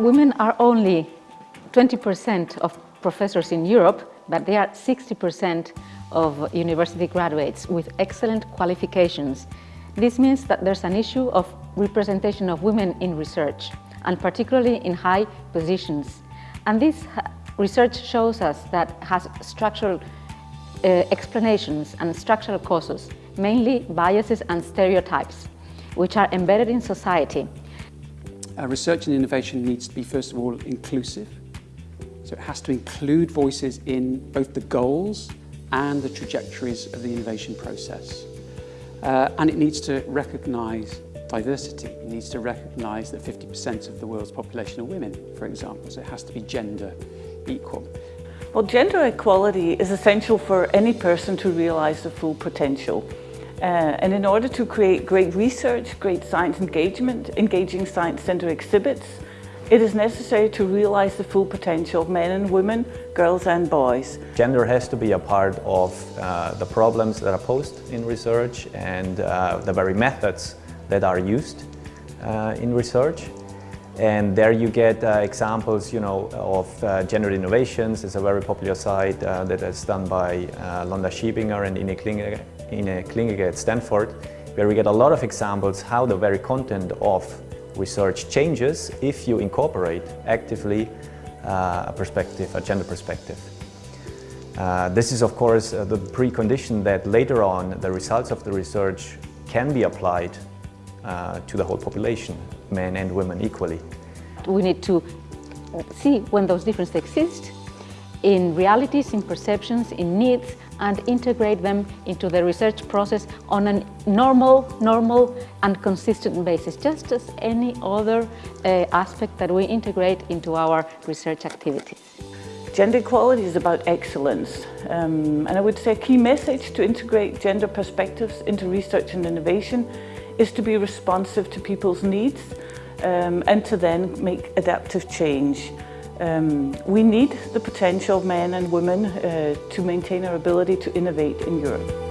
Women are only 20% of professors in Europe, but they are 60% of university graduates with excellent qualifications. This means that there's an issue of representation of women in research, and particularly in high positions. And this research shows us that has structural uh, explanations and structural causes, mainly biases and stereotypes, which are embedded in society. Uh, research and innovation needs to be, first of all, inclusive. So it has to include voices in both the goals and the trajectories of the innovation process. Uh, and it needs to recognise diversity. It needs to recognise that 50% of the world's population are women, for example, so it has to be gender equal. Well, gender equality is essential for any person to realise their full potential. Uh, and in order to create great research, great science engagement, engaging science centre exhibits, it is necessary to realise the full potential of men and women, girls and boys. Gender has to be a part of uh, the problems that are posed in research and uh, the very methods that are used uh, in research. And there you get uh, examples, you know, of uh, gender innovations. It's a very popular site uh, that is done by Londa Schiebinger and Ine Klinge, Ine Klinge at Stanford, where we get a lot of examples how the very content of research changes if you incorporate actively uh, a perspective, a gender perspective. Uh, this is of course uh, the precondition that later on the results of the research can be applied uh, to the whole population, men and women equally. We need to see when those differences exist in realities, in perceptions, in needs, and integrate them into the research process on a normal, normal and consistent basis, just as any other uh, aspect that we integrate into our research activities. Gender equality is about excellence um, and I would say a key message to integrate gender perspectives into research and innovation is to be responsive to people's needs um, and to then make adaptive change. Um, we need the potential of men and women uh, to maintain our ability to innovate in Europe.